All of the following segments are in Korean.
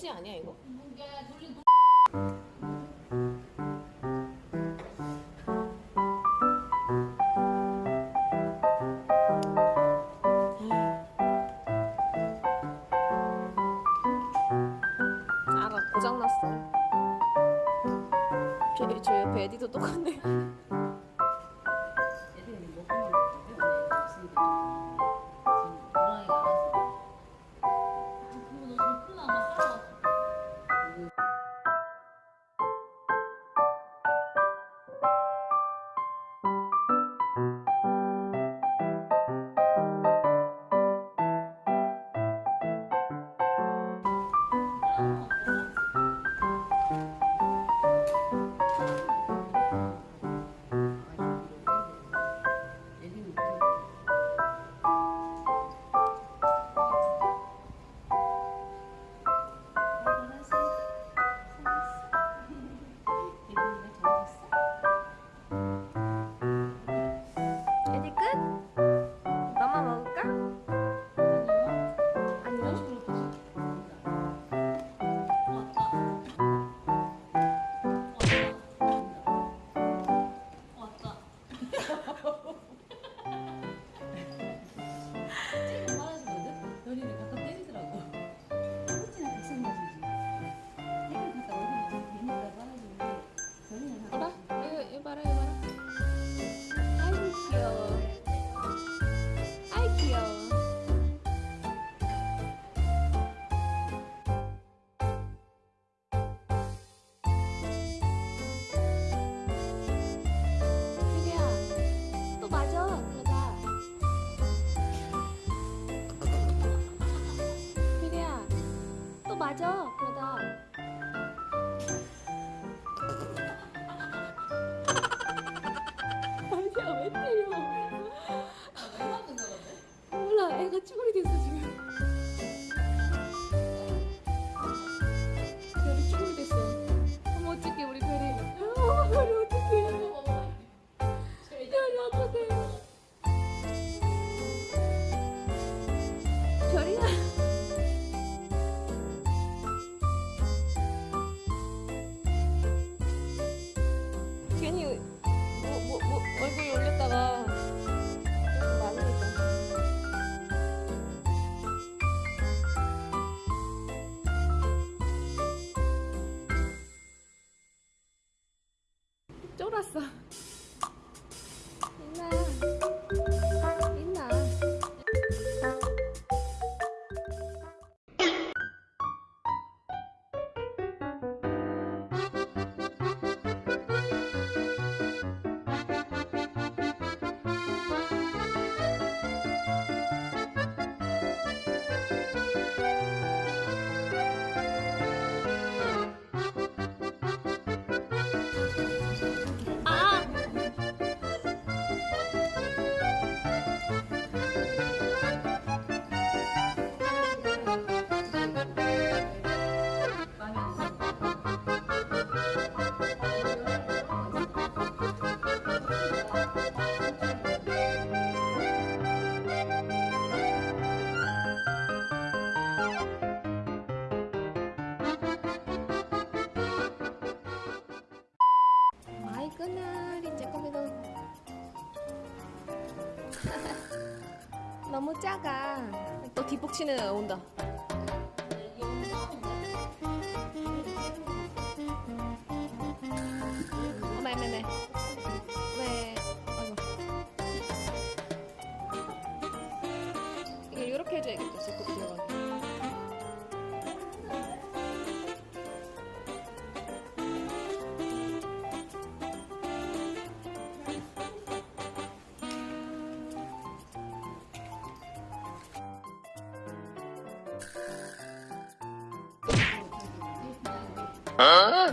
덕지 아니야 이거? 알아 고장났어 저 옆에 에디도 똑같네 쫄았어. 너무 작아. 또 뒷북치는 온다. 있어?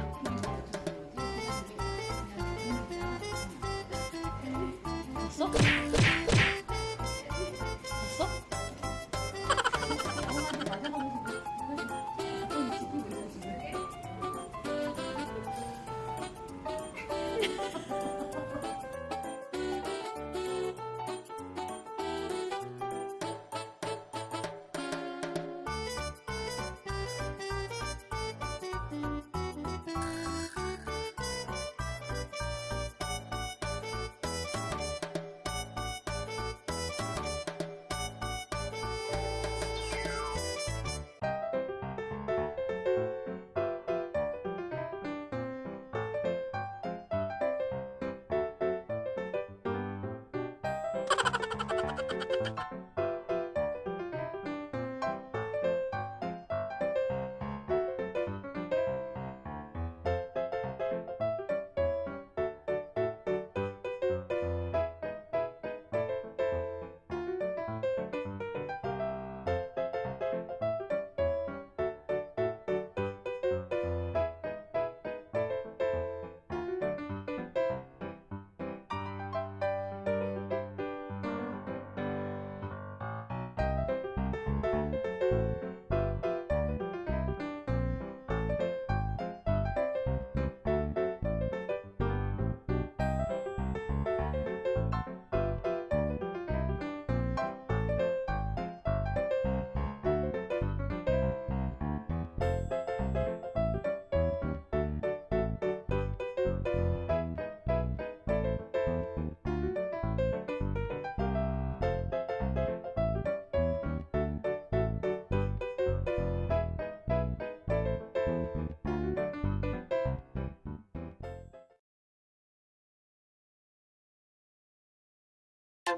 아,